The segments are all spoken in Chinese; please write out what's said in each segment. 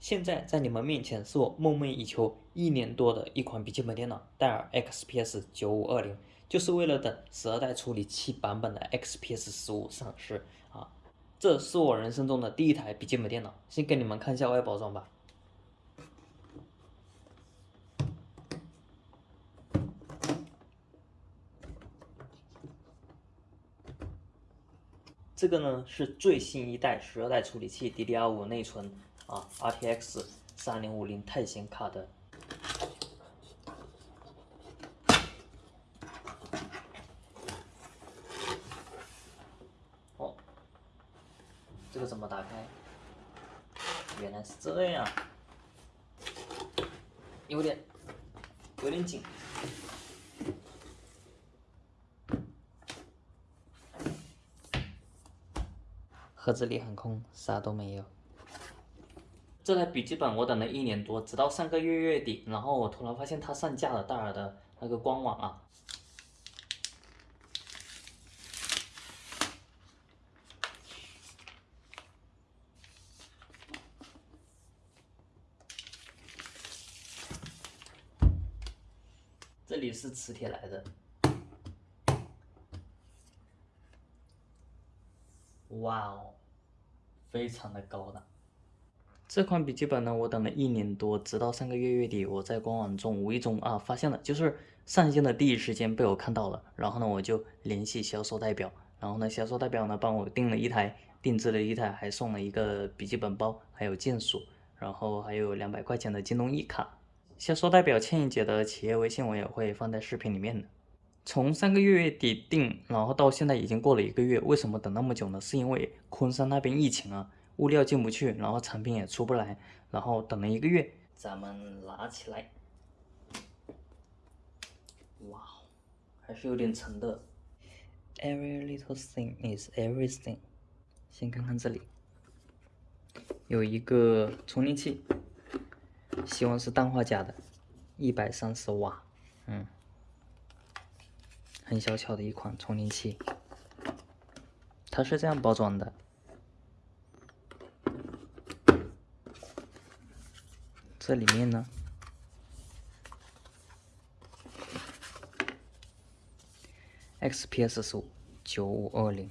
现在在你们面前是我梦寐以求一年多的一款笔记本电脑，戴尔 XPS 九五二零，就是为了等十二代处理器版本的 XPS 十五上市啊！这是我人生中的第一台笔记本电脑，先给你们看一下外包装吧。这个呢是最新一代十二代处理器 DDR5 内存。啊，RTX 三零五零钛显卡的。哦，这个怎么打开？原来是这样，有点有点紧。盒子里很空，啥都没有。这台笔记本我等了一年多，直到上个月月底，然后我突然发现它上架了戴尔的那个官网啊。这里是磁铁来的，哇哦，非常的高档。这款笔记本呢，我等了一年多，直到上个月月底，我在官网中无意中啊发现了，就是上线的第一时间被我看到了，然后呢我就联系销售代表，然后呢销售代表呢帮我订了一台，定制了一台，还送了一个笔记本包，还有键鼠，然后还有两百块钱的京东一卡。销售代表倩姐的企业微信我也会放在视频里面的。从上个月月底订，然后到现在已经过了一个月，为什么等那么久呢？是因为昆山那边疫情啊。物料进不去，然后产品也出不来，然后等了一个月，咱们拿起来，哇，还是有点沉的。Every little thing is everything。先看看这里，有一个充电器，希望是氮化镓的，一百三十瓦，嗯，很小巧的一款充电器，它是这样包装的。这里面呢，XPS 十五九五二零，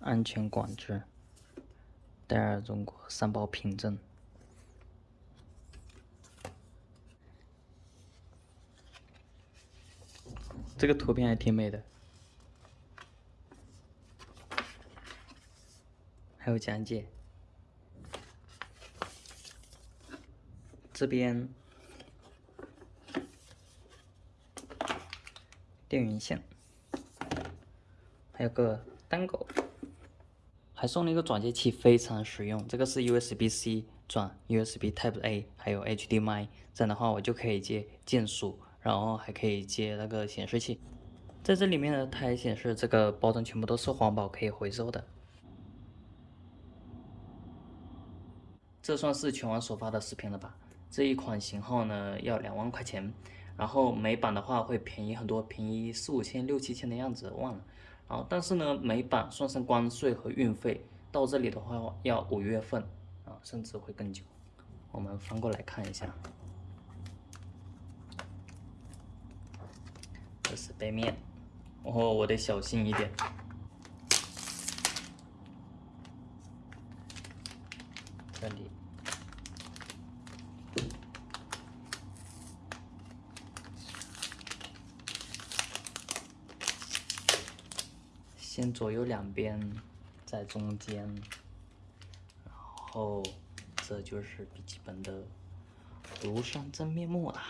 安全管制，戴尔中国三包凭证，这个图片还挺美的，还有讲解。这边电源线，还有个单狗，还送了一个转接器，非常实用。这个是 USB-C 转 USB Type A，还有 HDMI，这样的话我就可以接键鼠，然后还可以接那个显示器。在这里面呢，它还显示这个包装全部都是环保，可以回收的。这算是全网首发的视频了吧？这一款型号呢要两万块钱，然后美版的话会便宜很多，便宜四五千、六七千的样子，忘了。然后但是呢，美版算上关税和运费，到这里的话要五月份啊，甚至会更久。我们翻过来看一下，这是背面，哦，我得小心一点。这里。先左右两边，在中间，然后这就是笔记本的庐山真面目啦。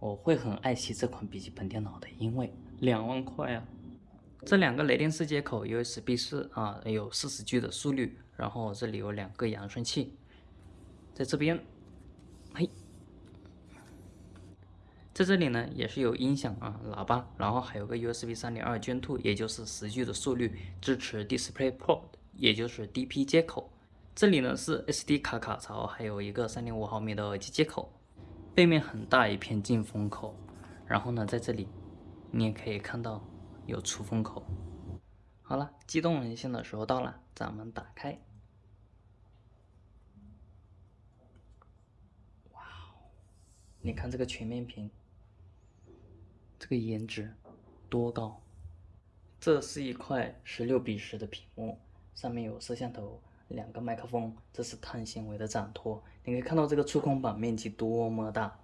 我会很爱惜这款笔记本电脑的，因为两万块啊！这两个雷电四接口 USB 四啊，有四十 G 的速率，然后这里有两个扬声器，在这边，在这里呢，也是有音响啊，喇叭，然后还有个 USB 三点二 Gen 2，也就是十 G 的速率，支持 DisplayPort，也就是 DP 接口。这里呢是 SD 卡卡槽，还有一个三点五毫米的耳机接口。背面很大一片进风口，然后呢，在这里你也可以看到有出风口。好了，激动人心的时候到了，咱们打开。哇哦，你看这个全面屏，这个颜值多高！这是一块十六比十的屏幕，上面有摄像头，两个麦克风，这是碳纤维的掌托。你可以看到这个触控板面积多么大，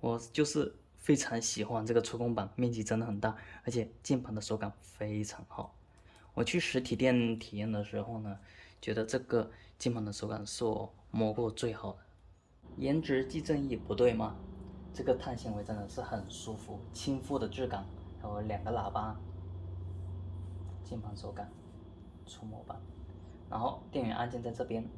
我就是非常喜欢这个触控板，面积真的很大，而且键盘的手感非常好。我去实体店体验的时候呢，觉得这个键盘的手感是我摸过最好的。颜值即正义，不对吗？这个碳纤维真的是很舒服，亲肤的质感，还有两个喇叭，键盘手感，触摸板，然后电源按键在这边。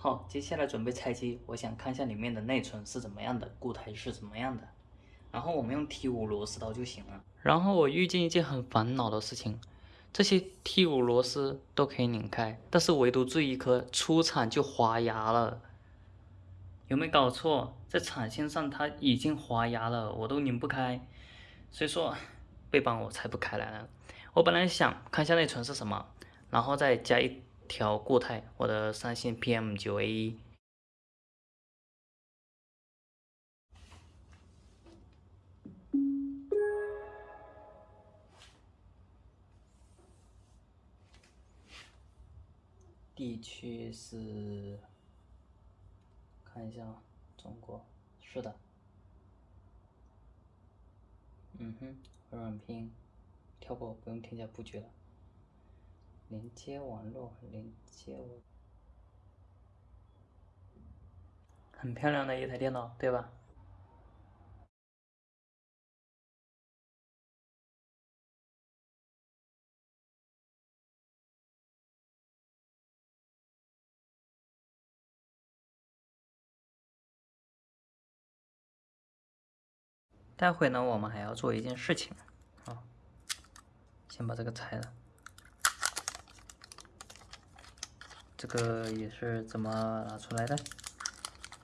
好，接下来准备拆机，我想看一下里面的内存是怎么样的，固态是怎么样的。然后我们用 T 五螺丝刀就行了。然后我遇见一件很烦恼的事情，这些 T 五螺丝都可以拧开，但是唯独这一颗出厂就滑牙了。有没有搞错？在产线上它已经滑牙了，我都拧不开，所以说背板我拆不开来了。我本来想看一下内存是什么，然后再加一。调固态，我的三星 PM9A1。地区是，看一下啊，中国，是的。嗯哼，软屏，跳过，不用添加布局了。连接网络，连接网，很漂亮的一台电脑，对吧？待会呢，我们还要做一件事情，啊，先把这个拆了。这个也是怎么拿出来的？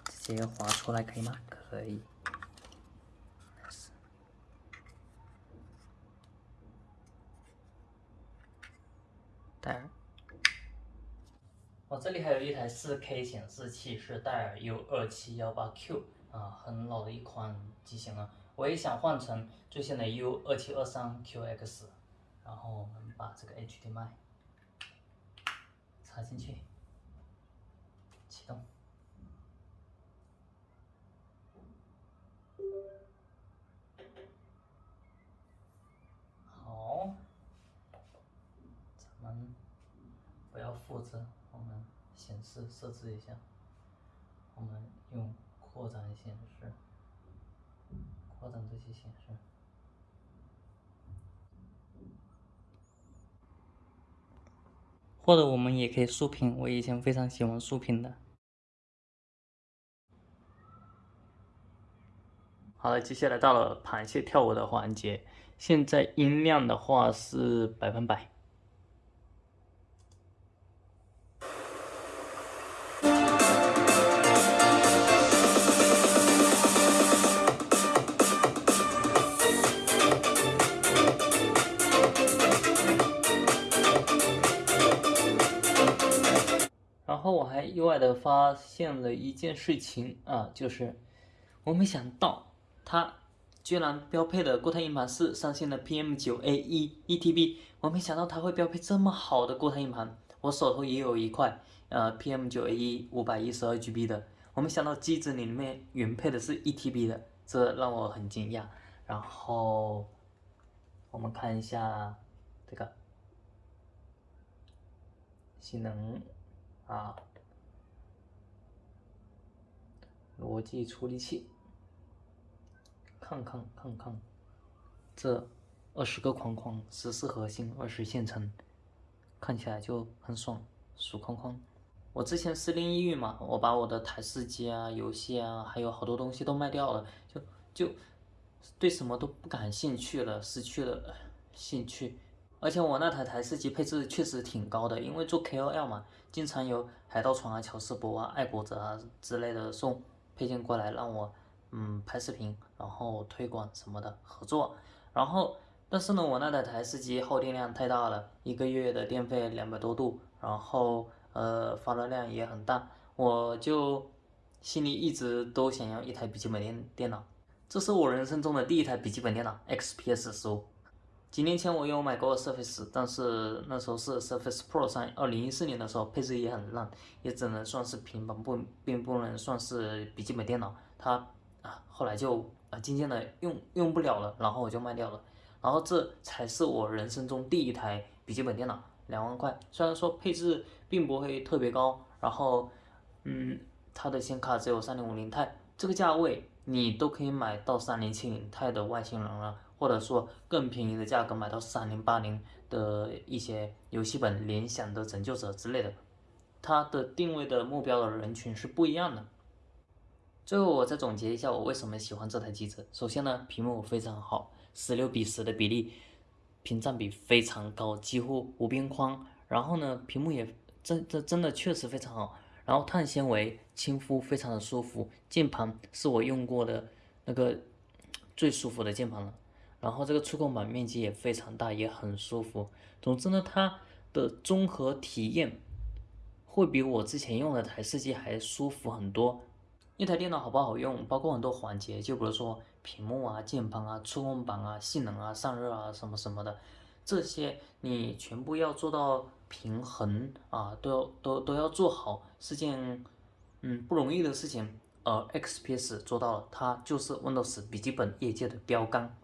直接划出来可以吗？可以。戴尔。我这里还有一台 4K 显示器，是戴尔 U2718Q 啊，很老的一款机型了。我也想换成最新的 U2723QX，然后我们把这个 HDMI。插进去，启动，好，咱们不要复制，我们显示设置一下，我们用扩展显示，扩展这些显示。或者我们也可以竖屏，我以前非常喜欢竖屏的。好了，接下来到了螃蟹跳舞的环节，现在音量的话是百分百。我还意外的发现了一件事情啊，就是我没想到它居然标配的固态硬盘是上线的 PM9A1 1TB，我没想到它会标配这么好的固态硬盘。我手头也有一块呃 PM9A1 512GB 的，我没想到机子里面原配的是 1TB 的，这让我很惊讶。然后我们看一下这个性能。啊，逻辑处理器，看看看看，这二十个框框，十四核心，二十线程，看起来就很爽，数框框。我之前失恋抑郁嘛，我把我的台式机啊、游戏啊，还有好多东西都卖掉了，就就对什么都不感兴趣了，失去了兴趣。而且我那台台式机配置确实挺高的，因为做 KOL 嘛，经常有海盗船啊、乔世博啊、爱国者啊之类的送配件过来让我嗯拍视频，然后推广什么的合作。然后但是呢，我那台台式机耗电量太大了，一个月的电费两百多度，然后。呃，发热量也很大，我就心里一直都想要一台笔记本电电脑。这是我人生中的第一台笔记本电脑，XPS 十五。几年前我有买过 Surface，但是那时候是 Surface Pro 三，二零一四年的时候配置也很烂，也只能算是平板，不并不能算是笔记本电脑。它啊，后来就啊渐渐的用用不了了，然后我就卖掉了。然后这才是我人生中第一台笔记本电脑。两万块，虽然说配置并不会特别高，然后，嗯，它的显卡只有三零五零钛，这个价位你都可以买到三零七零钛的外星人了，或者说更便宜的价格买到三零八零的一些游戏本，联想的拯救者之类的，它的定位的目标的人群是不一样的。最后我再总结一下我为什么喜欢这台机子，首先呢，屏幕非常好，十六比十的比例。屏占比非常高，几乎无边框。然后呢，屏幕也真这真的确实非常好。然后碳纤维亲肤，非常的舒服。键盘是我用过的那个最舒服的键盘了。然后这个触控板面积也非常大，也很舒服。总之呢，它的综合体验会比我之前用的台式机还舒服很多。一台电脑好不好用，包括很多环节，就比如说屏幕啊、键盘啊、触控板啊、性能啊、散热啊什么什么的，这些你全部要做到平衡啊，都要都都要做好，是件嗯不容易的事情。而 XPS 做到了，它就是 Windows 笔记本业界的标杆。